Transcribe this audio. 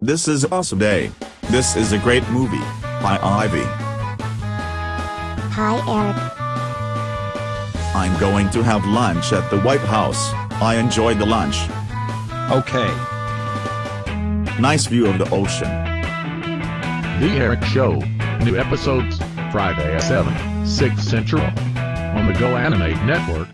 This is awesome day. This is a great movie. Hi Ivy. Hi, Eric. I'm going to have lunch at the White House. I enjoyed the lunch. Okay. Nice view of the ocean. The Eric Show. New episodes, Friday at 7, 6 Central. On the GoAnimate Network.